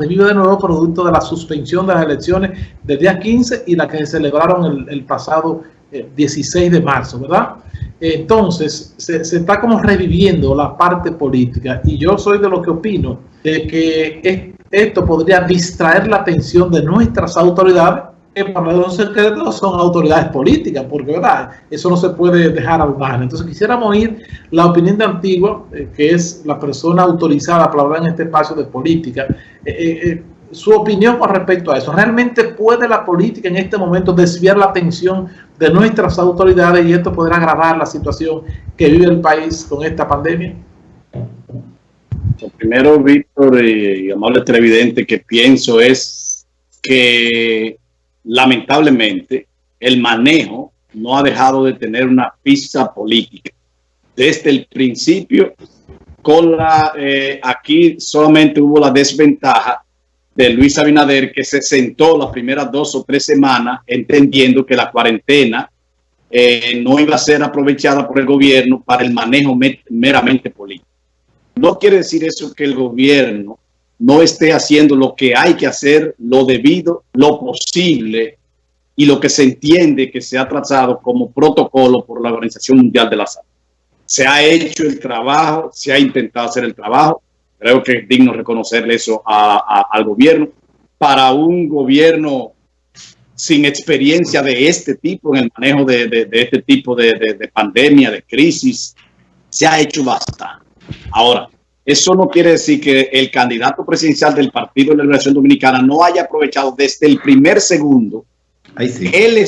revive de nuevo producto de la suspensión de las elecciones del día 15 y la que se celebraron el, pasado 16 eh, de marzo, ¿verdad? Entonces, se, se, está como reviviendo la parte política y yo soy de lo que opino de que esto podría distraer la atención de nuestras autoridades que para los secretos son autoridades políticas, porque verdad, eso no se puede dejar al margen. Entonces quisiéramos oír la opinión de Antigua, eh, que es la persona autorizada para hablar en este espacio de política, eh, eh, su opinión con respecto a eso. ¿Realmente puede la política en este momento desviar la atención de nuestras autoridades y esto podrá agravar la situación que vive el país con esta pandemia? primero, Víctor y amable televidente, que pienso es que lamentablemente, el manejo no ha dejado de tener una pista política. Desde el principio, con la, eh, aquí solamente hubo la desventaja de Luis Abinader, que se sentó las primeras dos o tres semanas entendiendo que la cuarentena eh, no iba a ser aprovechada por el gobierno para el manejo meramente político. No quiere decir eso que el gobierno no esté haciendo lo que hay que hacer, lo debido, lo posible y lo que se entiende que se ha trazado como protocolo por la Organización Mundial de la Salud. Se ha hecho el trabajo, se ha intentado hacer el trabajo. Creo que es digno reconocerle eso al gobierno. Para un gobierno sin experiencia de este tipo, en el manejo de, este tipo de, de pandemia, de crisis, se ha hecho bastante. Ahora, eso no quiere decir que el candidato presidencial del Partido de la Liberación Dominicana no haya aprovechado desde el primer segundo el,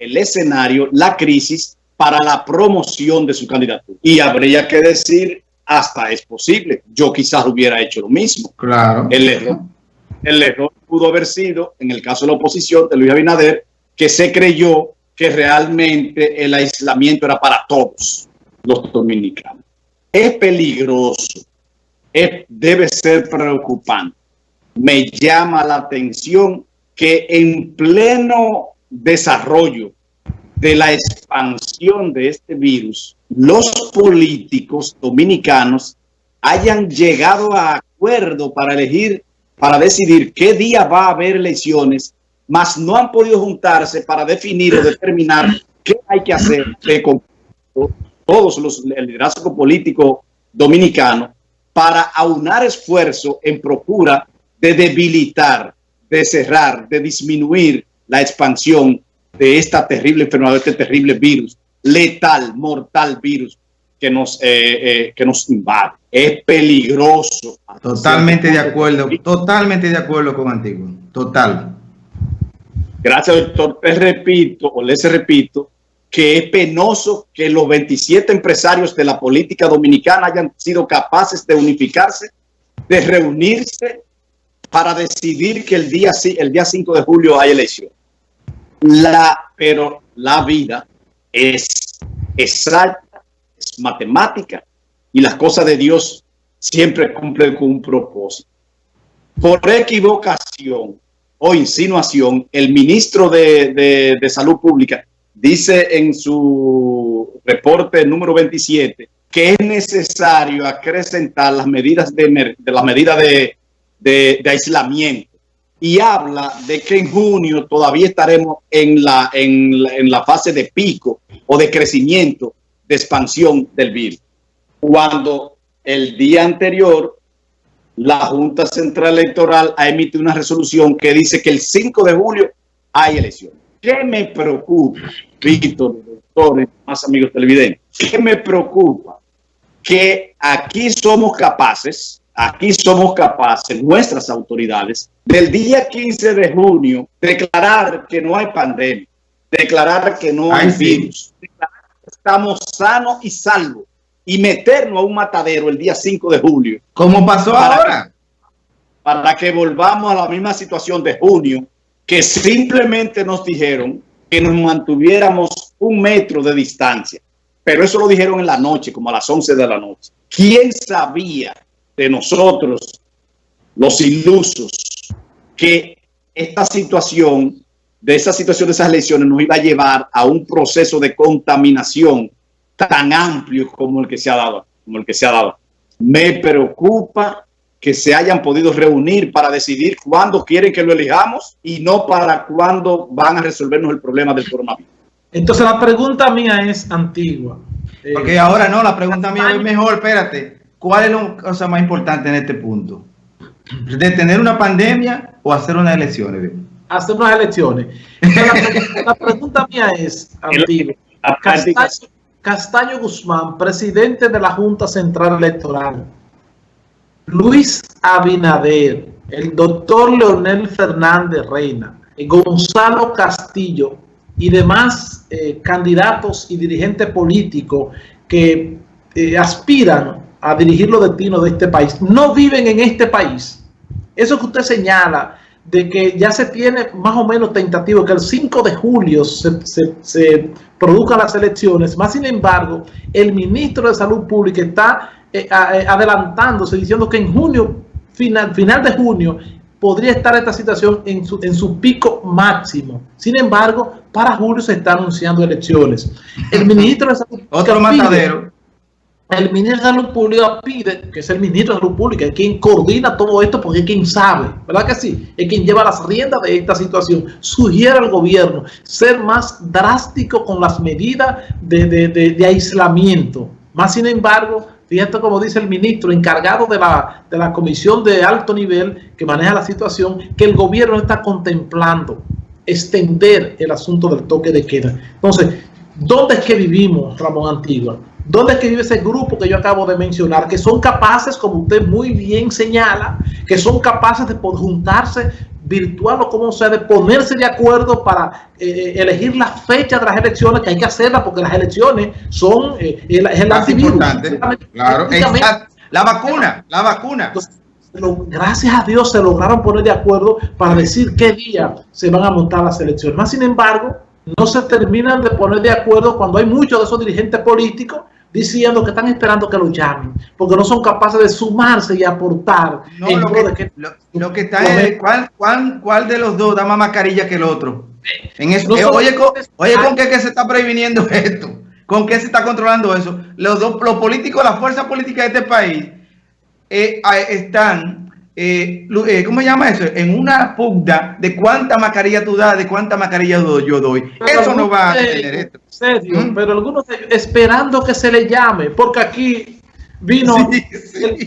el escenario, la crisis para la promoción de su candidatura. Y habría que decir, hasta es posible. Yo quizás hubiera hecho lo mismo. Claro. El error, el error pudo haber sido, en el caso de la oposición de Luis Abinader, que se creyó que realmente el aislamiento era para todos los dominicanos es peligroso, debe ser preocupante. Me llama la atención que en pleno desarrollo de la expansión de este virus, los políticos dominicanos hayan llegado a acuerdo para elegir, para decidir qué día va a haber elecciones, mas no han podido juntarse para definir o determinar qué hay que hacer de todos los el liderazgo político dominicano para aunar esfuerzo en procura de debilitar, de cerrar, de disminuir la expansión de esta terrible enfermedad, de este terrible virus, letal, mortal virus que nos, eh, eh, que nos invade. Es peligroso. Totalmente de acuerdo, totalmente de acuerdo con Antiguo, total. Gracias, doctor. Te repito, o les repito, que es penoso que los 27 empresarios de la política dominicana hayan sido capaces de unificarse, de reunirse para decidir que el día, el día 5 de julio hay elección. La, pero la vida es exacta, es matemática y las cosas de Dios siempre cumplen con un propósito. Por equivocación o insinuación, el ministro de, de Salud Pública dice en su reporte número 27 que es necesario acrecentar las medidas de, las medidas de, aislamiento y habla de que en junio todavía estaremos en la, en, en la fase de pico o de crecimiento de expansión del virus. Cuando el día anterior la Junta Central Electoral ha emitido una resolución que dice que el 5 de julio hay elecciones. ¿Qué me preocupa, Víctor, doctores, más amigos televidentes? ¿Qué me preocupa? Que aquí somos capaces, aquí somos capaces, nuestras autoridades, del día 15 de junio, declarar que no hay pandemia, declarar que no hay virus, declarar que estamos sanos y salvos y meternos a un matadero el día 5 de julio. ¿Cómo pasó ahora? para que volvamos a la misma situación de junio, que simplemente nos dijeron que nos mantuviéramos un metro de distancia. Pero eso lo dijeron en la noche, como a las 11 de la noche. ¿Quién sabía de nosotros, los ilusos, que esta situación, de esa situación de esas elecciones, nos iba a llevar a un proceso de contaminación tan amplio como el que se ha dado? Como el que se ha dado. Me preocupa que se hayan podido reunir para decidir cuándo quieren que lo elijamos y no para cuándo van a resolvernos el problema del coronavirus. Entonces la pregunta mía es antigua. Porque ahora no, la pregunta mía es mejor, espérate. ¿Cuál es la cosa más importante en este punto? ¿Detener una pandemia o hacer unas elecciones? Hacer unas elecciones. la, pregunta mía es, antigua. Castaño Guzmán, presidente de la Junta Central Electoral, Luis Abinader, el doctor Leonel Fernández Reina, Gonzalo Castillo y demás eh, candidatos y dirigentes políticos que eh, aspiran a dirigir los destinos de este país, no viven en este país. Eso que usted señala de que ya se tiene más o menos tentativo que el 5 de julio se, se, produzcan las elecciones, más sin embargo, el ministro de Salud Pública está eh, eh, adelantándose, diciendo que en junio, final, final de junio, podría estar esta situación en su, en su pico máximo. Sin embargo, para julio se están anunciando elecciones. El ministro de Salud Otro matadero. El ministro de Salud Pública pide, que es el ministro de Salud Pública, quien coordina todo esto porque es quien sabe, ¿verdad que sí? Es quien lleva las riendas de esta situación. Sugiere al gobierno ser más drástico con las medidas de, de, de aislamiento. Más sin embargo, Fíjate como dice el ministro encargado de la, de la comisión de alto nivel que maneja la situación, que el gobierno está contemplando extender el asunto del toque de queda. Entonces, ¿dónde es que vivimos, Ramón Antigua? ¿Dónde es que vive ese grupo que yo acabo de mencionar? Que son capaces, como usted muy bien señala, que son capaces de juntarse virtual o como sea, de ponerse de acuerdo para eh, eh, elegir la fecha de las elecciones, que hay que hacerlas porque las elecciones son eh, el, es el antivirus. Claro, la vacuna, la vacuna. gracias a Dios se lograron poner de acuerdo para decir qué día se van a montar las elecciones. Más sin embargo, no se terminan de poner de acuerdo cuando hay muchos de esos dirigentes políticos diciendo que están esperando que lo llamen, porque no son capaces de sumarse y aportar. No, lo, que, lo, que, está es ¿cuál, cuál, cuál, de los dos da más mascarilla que el otro. En eso, eh, oye, con, oye, ¿con qué, se está previniendo esto? ¿Con qué se está controlando eso? Los, dos, los políticos, la fuerza política de este país eh, están eh, eh, ¿cómo se llama eso? En una pugna de cuánta mascarilla tú das, de cuánta mascarilla yo doy. eso no va a tener esto. Serio, ¿Mm? Pero algunos esperando que se le llame, porque aquí vino,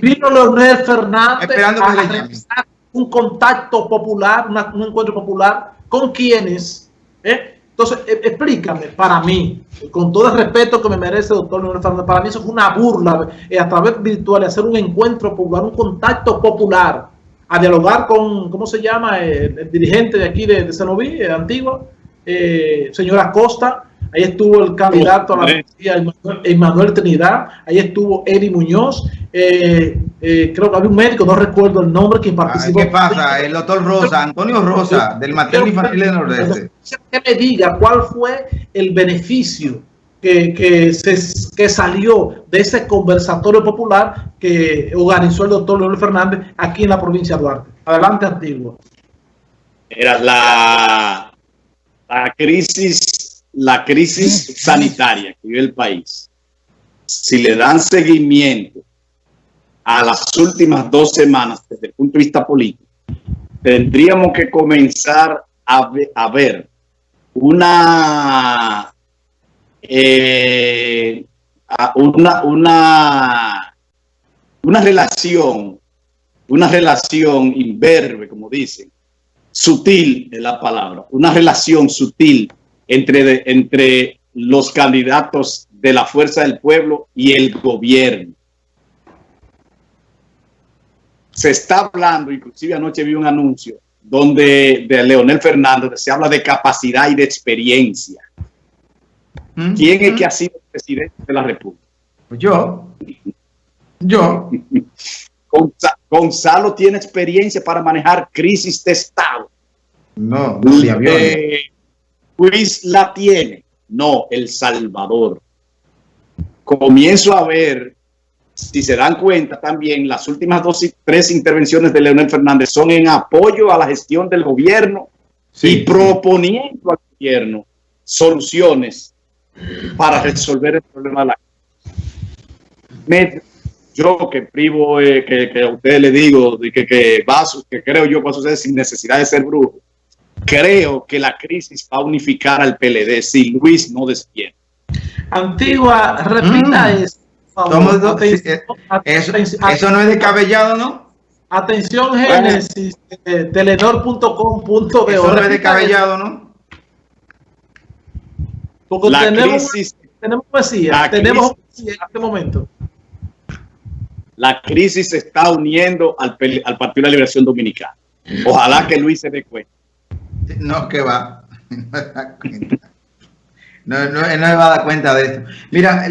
vino Leonel Fernández esperando a realizar un contacto popular, un encuentro popular con quienes, ¿eh? Entonces, e, explícame, para mí, con todo el respeto que me merece doctor Leonel Fernández, para mí eso es una burla eh, a través virtual, hacer un encuentro popular, un contacto popular, a dialogar con, ¿cómo se llama? El, dirigente de aquí de, de Cenoví, de Antigua, eh, señora Costa, ahí estuvo el candidato a la policía, Emanuel Trinidad, ahí estuvo Eri Muñoz, eh, eh, creo que había un médico, no recuerdo el nombre, quien ah, participó. ¿Qué pasa? El doctor Rosa, Antonio Rosa, del Materno Infantil de Nordeste. Que me diga cuál fue el beneficio que, que, se, que salió de ese conversatorio popular que organizó el doctor Leonel Fernández aquí en la provincia de Duarte. Adelante, Antiguo. Era la, la crisis, la crisis sanitaria que vive el país. Si le dan seguimiento a las últimas dos semanas desde el punto de vista político, tendríamos que comenzar a, ver una, eh, una, una, una relación, una relación inverbe, como dicen, sutil es la palabra, una relación sutil entre, entre los candidatos de la fuerza del pueblo y el gobierno se está hablando, inclusive anoche vi un anuncio donde de Leonel Fernández se habla de capacidad y de experiencia. Mm, ¿Quién es que ha sido presidente de la República? Pues yo. Yo. Gonzalo tiene experiencia para manejar crisis de Estado. No, no Luis la tiene. No, El Salvador. Comienzo a ver si se dan cuenta también, las últimas dos y tres intervenciones de Leonel Fernández son en apoyo a la gestión del gobierno y proponiendo al gobierno soluciones para resolver el problema de la me, yo que privo, eh, que, a ustedes le digo, que, que, va, que creo yo que va a suceder sin necesidad de ser brujo, creo que la crisis va a unificar al PLD si Luis no despierta. Antigua, repita mm. eso. eso, eso no es descabellado, ¿no? Atención, Génesis, eh, telenor.com.de. Eso no es descabellado, ¿no? Porque la tenemos, crisis, tenemos poesía, tenemos poesía en este momento. La crisis se está uniendo al, al Partido de la Liberación Dominicana. Ojalá que Luis se dé cuenta. No, que va. No, no, no, se va a dar cuenta de esto. Mira,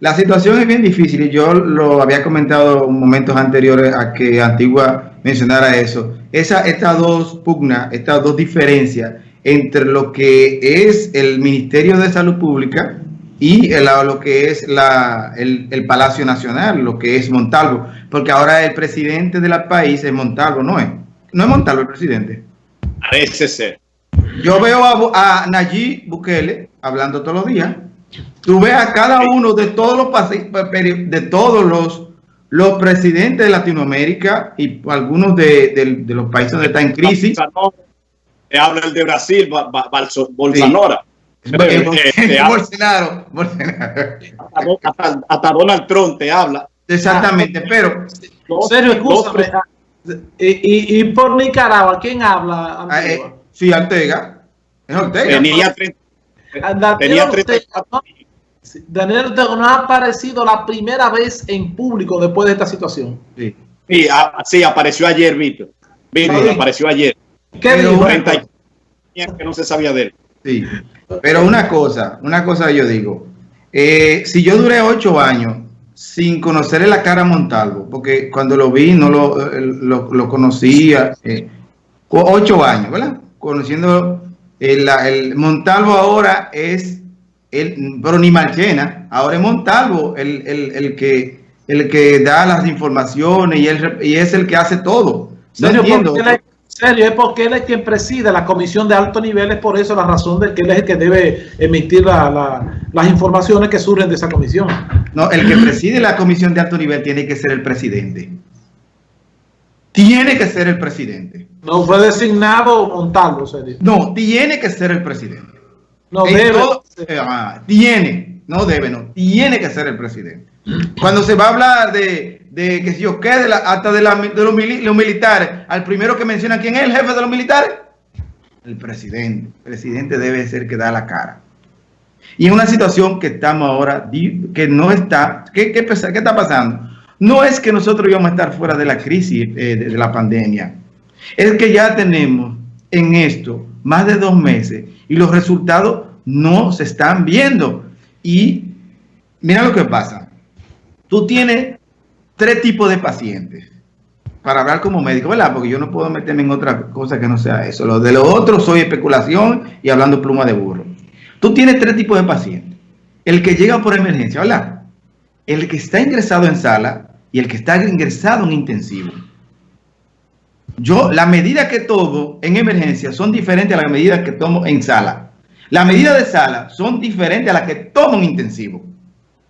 la situación es bien difícil y yo lo había comentado en momentos anteriores a que Antigua mencionara eso. Esa, estas dos pugnas, estas dos diferencias entre lo que es el Ministerio de Salud Pública y lo que es la, el, el, Palacio Nacional, lo que es Montalvo, porque ahora el presidente del país es Montalvo, ¿no es? No es Montalvo el presidente. Parece ser. Yo veo a, a Nayib Bukele hablando todos los días. Tú ves a cada uno de todos los de todos los, los presidentes de Latinoamérica y algunos de, de, los países donde está en crisis. Te habla el de Brasil, Bolsonaro. Bolsonaro, Hasta, Donald Trump te habla. Exactamente, pero. serio, escúchame. Y, y, por Nicaragua, ¿quién habla? Ah, eh, sí, Ortega. Es Ortega. Tenía, tenía Daniel Ortega no ha aparecido la primera vez en público después de esta situación. Sí, sí, apareció ayer, Víctor. Víctor, apareció ayer. ¿Qué dijo? Que no se sabía de él. Sí, pero una cosa, una cosa yo digo. Eh, si yo duré ocho años sin conocerle la cara a Montalvo, porque cuando lo vi no lo, eh, lo, conocía, eh, ocho años, ¿verdad? Conociendo el, el, Montalvo ahora es, el, pero ni Marchena, ahora es Montalvo el, el, que, el que da las informaciones y, el, y es el que hace todo. No entiendo serio, es porque él es quien preside la comisión de alto nivel, es por eso la razón de que él es el que debe emitir las informaciones que surgen de esa comisión. No, el que preside la comisión de alto nivel tiene que ser el presidente. Tiene que ser el presidente. No fue designado Montalvo, serio. No, tiene que ser el presidente. No debe. Ah, tiene, no debe, no, tiene que ser el presidente. Cuando se va a hablar de, de que si yo quede hasta de, los, militares, al primero que menciona quién es el jefe de los militares, el presidente. El presidente debe ser que da la cara. Y en una situación que estamos ahora, que no está, ¿qué, qué, está pasando? No es que nosotros íbamos a estar fuera de la crisis eh, de, de la pandemia. Es que ya tenemos en esto más de dos meses y los resultados no se están viendo. Y mira lo que pasa. Tú tienes tres tipos de pacientes para hablar como médico, ¿verdad? Porque yo no puedo meterme en otra cosa que no sea eso. Lo de lo otro soy especulación y hablando pluma de burro. Tú tienes tres tipos de pacientes. El que llega por emergencia, ¿verdad? El que está ingresado en sala y el que está ingresado en intensivo. Yo, la medida que tomo en emergencia son diferentes a las medidas que tomo en sala. Las medidas de sala son diferentes a las que tomo en intensivo.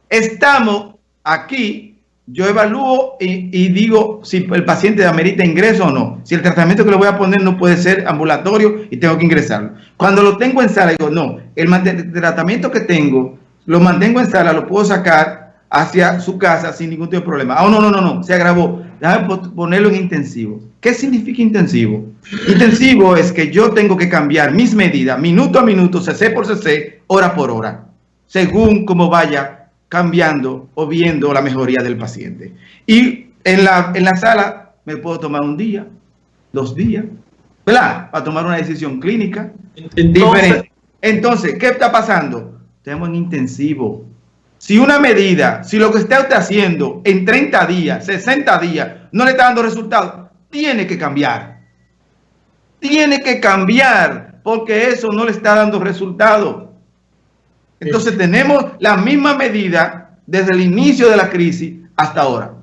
Estamos Aquí yo evalúo y, digo si el paciente amerita ingreso o no. Si el tratamiento que le voy a poner no puede ser ambulatorio y tengo que ingresarlo. Cuando lo tengo en sala, digo, no, el tratamiento que tengo, lo mantengo en sala, lo puedo sacar hacia su casa sin ningún tipo de problema. Ah, no, no, no, no, se agravó. Déjame ponerlo en intensivo. ¿Qué significa intensivo? Intensivo es que yo tengo que cambiar mis medidas minuto a minuto, cc por cc, hora por hora, según cómo vaya cambiando o viendo la mejoría del paciente. Y en la, en la sala me puedo tomar un día, dos días, ¿verdad? Para tomar una decisión clínica Entonces, diferente. Entonces, ¿qué está pasando? Tenemos en intensivo. Si una medida, si lo que está usted haciendo en 30 días, 60 días, no le está dando resultados, tiene que cambiar. Tiene que cambiar porque eso no le está dando resultados. Entonces tenemos la misma medida desde el inicio de la crisis hasta ahora.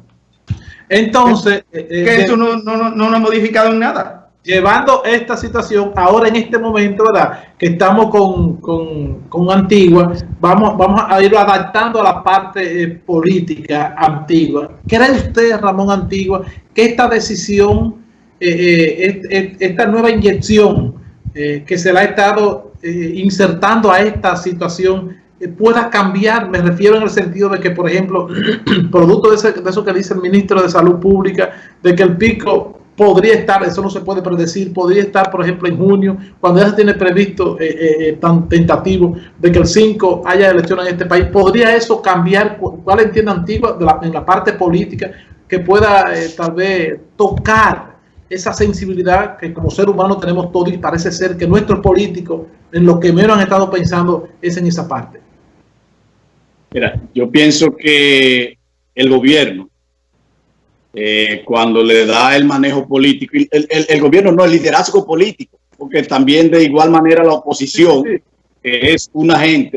Entonces... que eh, eso no, no, no, no ha modificado en nada. llevando esta situación ahora en este momento, ¿verdad? Que estamos con, con, Antigua, vamos, vamos a ir adaptando a la parte eh, política antigua. ¿Cree usted, Ramón Antigua, que esta decisión, eh, eh, esta nueva inyección que se le ha estado insertando a esta situación pueda cambiar? Me refiero en el sentido de que, por ejemplo, producto de, de eso que dice el ministro de Salud Pública, de que el pico podría estar, eso no se puede predecir, podría estar, por ejemplo, en junio, cuando ya se tiene previsto eh, eh, eh, tan tentativo de que el 5 haya elecciones en este país, ¿podría eso cambiar? ¿Cuál entiende Antigua en la parte política que pueda tal vez tocar esa sensibilidad que como ser humano tenemos todos y parece ser que nuestros políticos en lo que menos han estado pensando es en esa parte? Mira, yo pienso que el gobierno eh, cuando le da el manejo político, el, gobierno no, el liderazgo político, porque también de igual manera la oposición es un agente